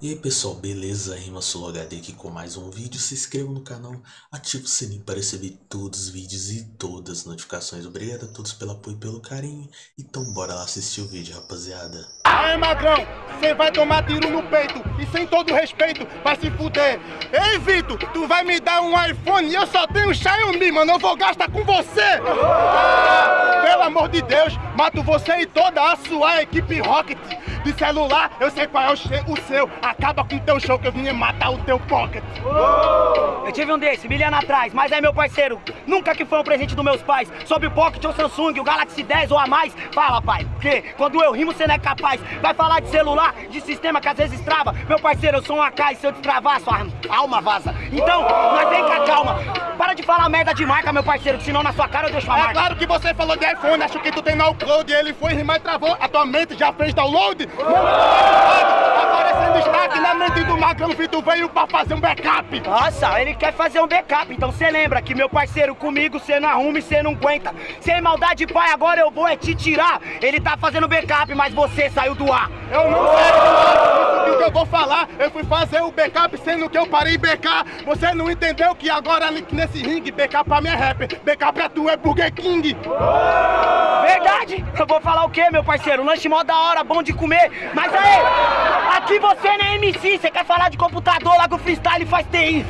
E aí pessoal, beleza? Rima HD aqui com mais um vídeo. Se inscreva no canal, ative o sininho para receber todos os vídeos e todas as notificações. Obrigado a todos pelo apoio e pelo carinho. Então bora lá assistir o vídeo, rapaziada. Aí, magrão, você vai tomar tiro no peito e sem todo respeito vai se fuder. Ei, Vitor, tu vai me dar um iPhone e eu só tenho Xiaomi, mano. Eu vou gastar com você. Pelo amor de Deus, mato você e toda a sua equipe Rocket. De celular, eu sei qual é o, seu. Acaba com teu show que eu vim matar o teu pocket. Eu tive um desse, mil anos atrás, mas é meu parceiro. Nunca que foi um presente dos meus pais. Sob o Pocket ou Samsung, o Galaxy 10 ou a mais. Fala, pai, porque quando eu rimo você não é capaz. Vai falar de celular, de sistema que às vezes trava. Meu parceiro, eu sou um AK e se eu destravar, sua alma vaza. Então, nós vem com a calma. De falar merda de marca, meu parceiro, que senão na sua cara eu deixo a marca. É claro que você falou de iPhone, acho que tu tem no upload. Ele foi rimar e travou. A tua mente já fez download? Aparecendo destaque na mente do Magrão Vitor veio pra fazer um backup. Nossa, ele quer fazer um backup. Então você lembra que meu parceiro comigo você não arruma e você não aguenta. Sem maldade, pai, agora eu vou é te tirar. Ele tá fazendo backup, mas você saiu do ar. Eu não saio do ar. Que eu vou falar. Eu fui fazer o backup sendo que eu parei BK. Você não entendeu que agora nesse ringue, backup pra mim é rapper. Backup é tu, é Burger King. Verdade? Eu vou falar o quê, meu parceiro? Lanche mó da hora, bom de comer. Mas aí, aqui você não é MC, você quer falar de computador, lá com o freestyle faz TI.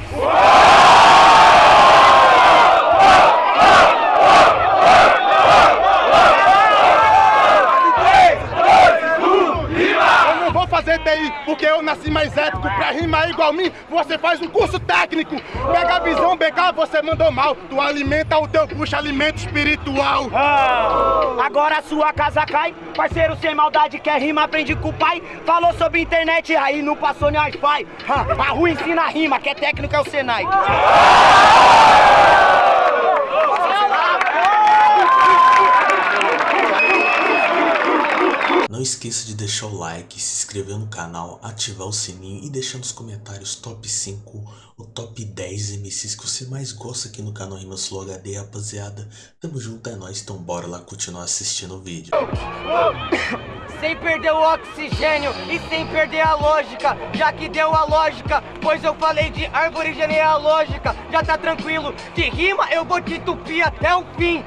fazer TI, porque eu nasci mais ético. Pra rimar igual mim, você faz um curso técnico. Pega a visão, BK, você mandou mal. Tu alimenta o teu puxa alimento espiritual. Ah, agora a sua casa cai. Parceiro sem maldade, quer rima, aprende com o pai. Falou sobre internet, aí não passou nem Wi-Fi. Ah, a rua ensina a rima, que é técnico é o Senai. Não esqueça de deixar o like, se inscrever no canal, ativar o sininho e deixar nos comentários top 5 o top 10 MCs que você mais gosta aqui no canal Rimas Flow HD, rapaziada. Tamo junto, é nóis, então bora lá continuar assistindo o vídeo. Sem perder o oxigênio e sem perder a lógica, já que deu a lógica, pois eu falei de árvore genealógica, já tá tranquilo, de rima eu vou te entupir até o fim,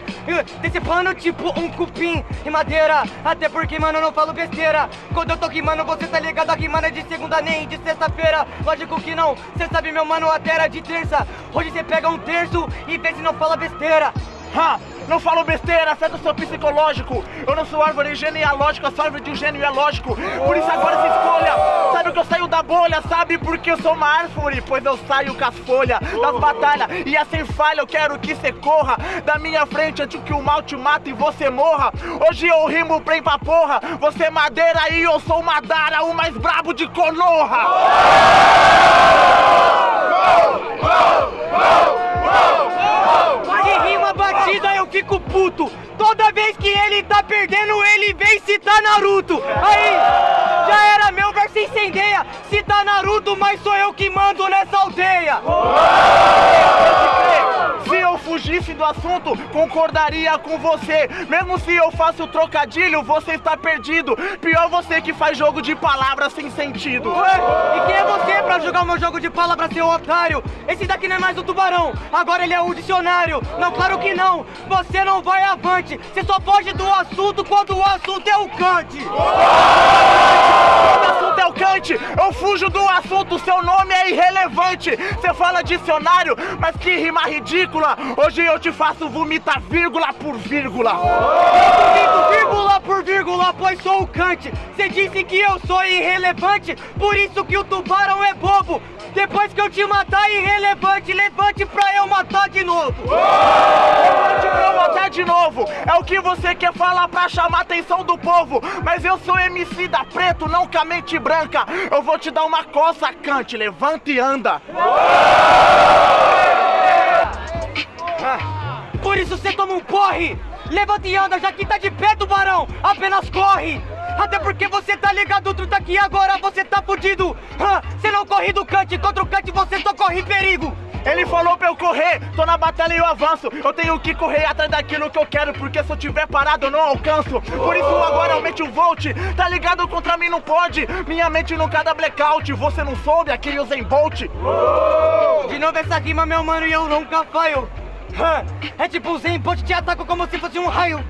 decepando tipo um cupim, rimadeira, até porque mano eu não falo besteira, quando eu tô rimando você tá ligado, a rimando é de segunda nem de sexta-feira, lógico que não, cê sabe meu mano, até era de terça, hoje cê pega um terço e vê se não fala besteira. Ha! Não falo besteira, afeta o seu psicológico. Eu não sou árvore genealógica, sou árvore de um gênio é lógico. Por isso agora se escolha. Sabe que eu saio da bolha, sabe porque eu sou uma árvore? Pois eu saio com as folhas das batalhas. E assim falha, eu quero que você corra da minha frente antes que o mal te mate e você morra. Hoje eu rimo bem pra porra. Você é madeira e eu sou Madara, o mais brabo de Konoha. Oh, oh, oh, rima batida eu fico puto. Toda vez que ele tá perdendo, ele vem citar Naruto. Aí, já era meu verso incendeia. Cita Naruto, mas sou eu que mando nessa aldeia. Do assunto, concordaria com você. Mesmo se eu faço trocadilho, você está perdido. Pior você que faz jogo de palavras sem sentido. Ué, e quem é você pra jogar o meu jogo de palavras, seu otário? Esse daqui não é mais o tubarão, agora ele é o dicionário. Não, claro que não. Você não vai avante. Você só foge do assunto quando o assunto é o cante. Quando o assunto é o cante, eu fujo do assunto, seu nome é irrelevante. Você fala dicionário, mas que rima ridícula. Hoje eu te faço vomitar vírgula por vírgula. Eu vírgula por vírgula, pois sou o cante. Você disse que eu sou irrelevante, por isso que o tubarão é bobo. Depois que eu te matar, irrelevante, levante pra eu matar de novo. Levante pra eu matar de novo. É o que você quer falar pra chamar a atenção do povo. Mas eu sou MC da preto, não com a mente branca. Eu vou te dar uma coça, cante. Levanta e anda. Por isso você toma um porre! Levanta e anda, já que tá de pé, tubarão! Apenas corre! Até porque você tá ligado, outro tá aqui agora, você tá fudido! Você não corre do cante, contra o cante você só corre perigo! Ele falou pra eu correr, tô na batalha e eu avanço. Eu tenho que correr atrás daquilo que eu quero, porque se eu tiver parado eu não alcanço. Por isso agora aumente o volt, tá ligado? Contra mim não pode. Minha mente nunca dá blackout. Você não soube aquele Usain Bolt? De novo essa rima, meu mano, e eu nunca falho. É tipo o Zen Bolt te ataca como se fosse um raio.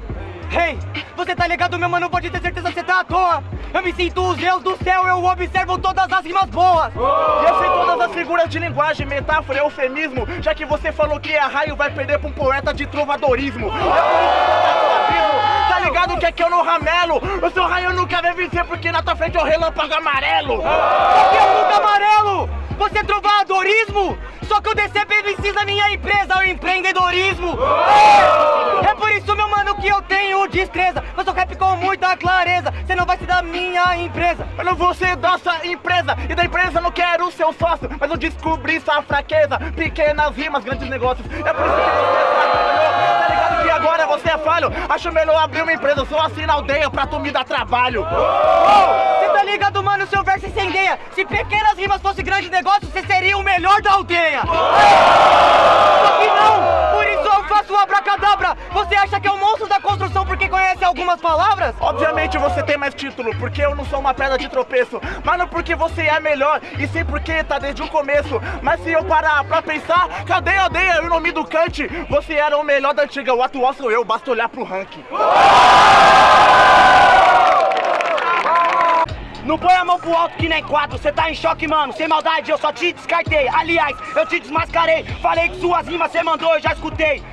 Hey, você tá ligado, meu mano? Pode ter certeza que você tá à toa. Eu me sinto os deus do céu, eu observo todas as rimas boas. E eu sei todas as figuras de linguagem, metáfora e eufemismo. Já que você falou que a raio vai perder pra um poeta de trovadorismo. É eu tá ligado que aqui eu não ramelo? O seu raio nunca vai vencer porque na tua frente é o relâmpago amarelo. Aqui é o amarelo! Você é trovadorismo? Só que eu DCP da minha empresa, o empreendedorismo! É, é por isso, meu mano, que eu tenho destreza. Eu sou rap com muita clareza. Você não vai ser da minha empresa. Eu não vou ser da sua empresa E da empresa eu não quero ser sócio Mas eu descobri sua fraqueza Pequenas rimas, grandes negócios É por isso que você falhou Tá ligado que agora você é falho Acho melhor abrir uma empresa Só assim na aldeia pra tu me dar trabalho Você tá ligado, mano? Seu verso incendeia. Se pequenas rimas fosse grande negócio, você seria o melhor da aldeia. Só que não! Por isso eu faço abracadabra. Você acha que é o monstro da construção porque conhece algumas palavras? Obviamente você tem mais título Porque eu não sou uma pedra de tropeço Mas não porque você é melhor E sim porque tá desde o começo Mas se eu parar pra pensar Cadê a aldeia e o nome do Kant? Você era o melhor da antiga O atual sou eu, basta olhar pro ranking Não põe a mão pro alto que nem quatro, cê tá em choque, mano. Sem maldade, eu só te descartei. Aliás, eu te desmascarei. Falei que suas rimas cê mandou, eu já escutei.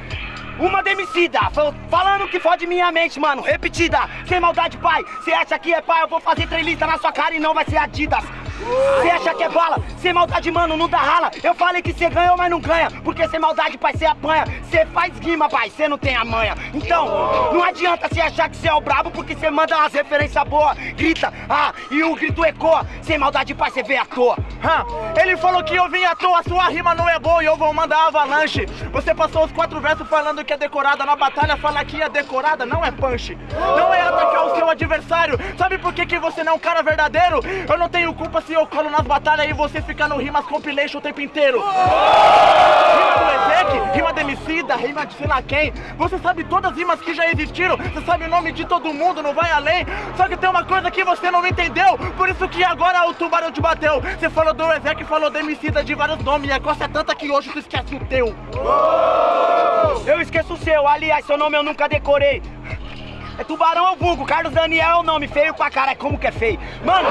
Uma demicida, fal- falando que fode minha mente, mano. Repetida, sem maldade, pai. Cê acha que é pai, eu vou fazer trelista na sua cara e não vai ser Adidas. Cê acha que é bala, sem maldade, mano, não dá rala. Eu falei que cê ganhou, mas não ganha. Porque sem maldade, pai, cê apanha. Cê faz rima, pai, cê não tem a manha. Então, não adianta cê achar que cê é o brabo, porque cê manda umas referências boas. Grita, ah, e o grito ecoa. Sem maldade, pai, cê vê à toa. Hã? Ele falou que eu vim à toa, sua rima não é boa e eu vou mandar avalanche. Você passou os quatro versos falando que é decorada, na batalha fala que é decorada, não é punch. Não é atacar o seu adversário. Sabe por que, que você não é um cara verdadeiro? Eu não tenho culpa se eu colo nas batalhas e você fica no rimas compilation o tempo inteiro. Rima do Ezek, rima de Emicida, rima de sei lá quem. Você sabe todas as rimas que já existiram, você sabe o nome de todo mundo, não vai além. Só que tem uma coisa que você não entendeu, por isso que agora o tubarão te bateu. Você falou do Ezek, falou do Emicida de vários nomes, e a costa é tanta que hoje tu esquece o teu. Eu esqueço o seu, aliás, seu nome eu nunca decorei. É Tubarão é o vulgo, Carlos Daniel é o nome, feio pra cara, como que é feio? Mano,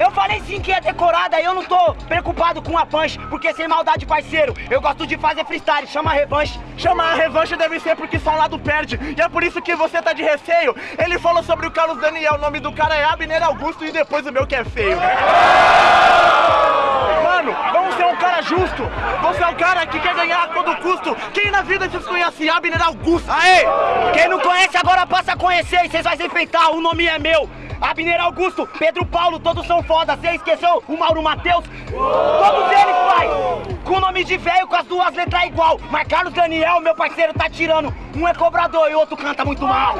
eu falei sim que é decorada, eu não tô preocupado com a punch, porque sem maldade, parceiro, eu gosto de fazer freestyle, chama revanche. Chamar a revanche deve ser porque só um lado perde. E é por isso que você tá de receio. Ele falou sobre o Carlos Daniel, o nome do cara é Abner Augusto e depois o meu que é feio. Vamos ser um cara justo. Você é um cara que quer ganhar a todo custo. Quem na vida vocês conhece Abner Augusto? Aê! Quem não conhece agora passa a conhecer e vocês vão se enfeitar, o nome é meu. Abner Augusto, Pedro Paulo, todos são foda. Você esqueceu o Mauro Matheus? Todos eles, pai! Com nome de velho, com as duas letras igual. Mas Carlos Daniel, meu parceiro, tá tirando. Um é cobrador e o outro canta muito mal.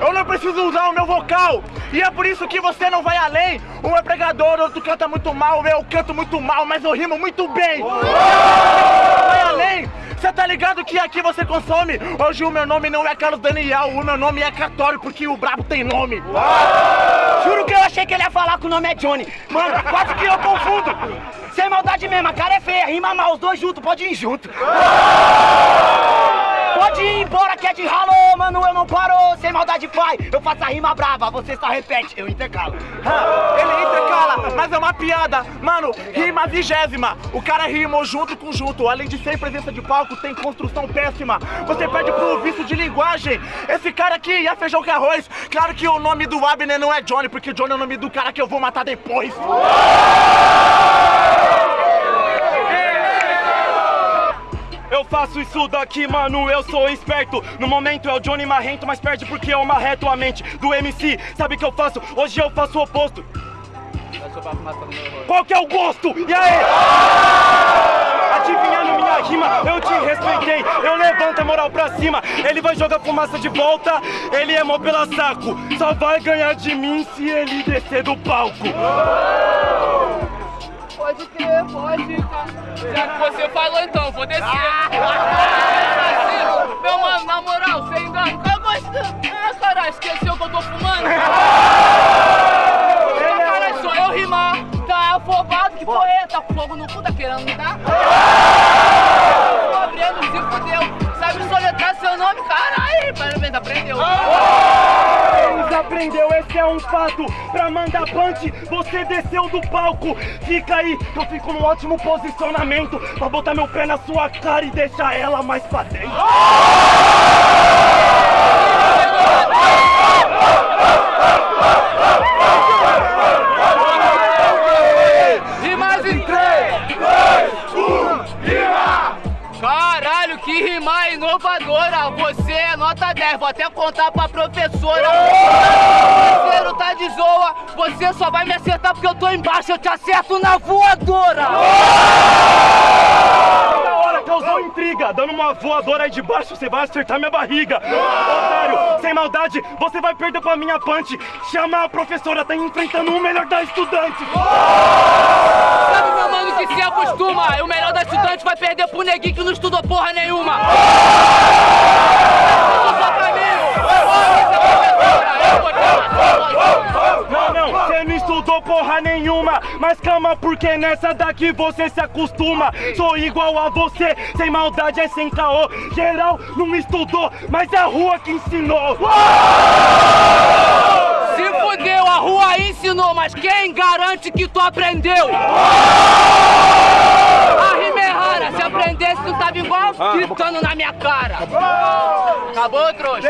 Eu não preciso usar o meu vocal. E é por isso que você não vai além. Um é pregador, outro canta muito mal. Eu canto muito mal, mas eu rimo muito bem. Vai além. Você tá ligado que aqui você consome? Hoje o meu nome não é Carlos Daniel, o meu nome é Cartório, porque o brabo tem nome. Juro que eu achei que ele ia falar que o nome é Johnny. Mano, quase que eu confundo. Sem maldade mesmo, a cara é feia, rima mal, os dois juntos, pode ir junto. Pode ir embora que é de ralo, mano, eu não paro. Sem maldade, pai, eu faço a rima brava, você só repete, eu intercalo. Ah, Ele intercala, mas é uma piada. Mano, rima vigésima. O cara rimou junto com junto. Além de ser presença de palco, tem construção péssima. Você perde pro vício de linguagem. Esse cara aqui é feijão com arroz. Claro que o nome do Abner não é Johnny, porque Johnny é o nome do cara que eu vou matar depois. Eu faço isso daqui, mano, eu sou esperto. No momento é o Johnny Marrento, mas perde porque eu marreto a mente do MC. Sabe o que eu faço? Hoje eu faço o oposto. Qual que é o gosto? E aí? Adivinhando minha rima, eu te respeitei. Eu levanto a moral pra cima. Ele vai jogar fumaça de volta, ele é mó pela saco. Só vai ganhar de mim se ele descer do palco. Pode crer, pode. Já que você falou então, vou descer. Meu mano, na moral, sem engano, eu gosto. Ah, caralho, esqueceu que eu tô fumando? Ah, caralho, sou eu rimar. Tá afobado, que com fogo no cu, tá querendo me dar? Desaprendeu, esse é um fato. Pra mandar punch, você desceu do palco. Fica aí, que eu fico num ótimo posicionamento. Pra botar meu pé na sua cara e deixar ela mais pra dentro. Rimas em 3, 2, 1, rima! Caralho, que rima inovadora! Você é nota 10, vou até contar pra professora. Parceiro tá de zoa, você só vai me acertar porque eu tô embaixo, eu te acerto na voadora! Da hora, causou intriga. Dando uma voadora aí de baixo, você vai acertar minha barriga. Otário, sem maldade, você vai perder pra minha punch. Chama a professora, tá enfrentando o melhor da estudante. Mano, que se acostuma? O melhor da estudante vai perder pro neguinho que não estudou porra nenhuma! Não, não, você não estudou porra nenhuma. Mas calma, porque nessa daqui você se acostuma. Sou igual a você, sem maldade é sem caô. Geral não estudou, mas é a rua que ensinou. Rua ensinou, mas quem garante que tu aprendeu? A rima rara, se aprendesse tu tava igual gritando na minha cara. Acabou, trouxa?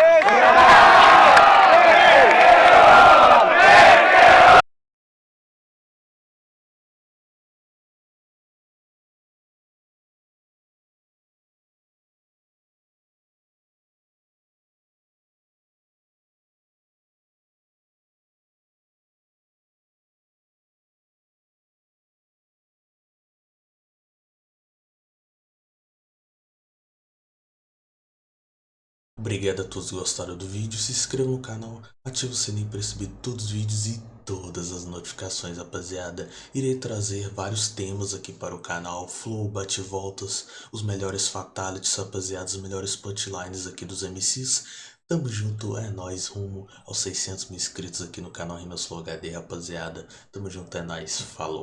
Obrigado a todos que gostaram do vídeo, se inscreva no canal, ative o sininho para receber todos os vídeos e todas as notificações, rapaziada. Irei trazer vários temas aqui para o canal, flow, bate-voltas, os melhores fatalities, rapaziada, os melhores punchlines aqui dos MCs. Tamo junto, é nóis, rumo aos 600 mil inscritos aqui no canal Rimas Flow HD, rapaziada. Tamo junto, é nóis, falou.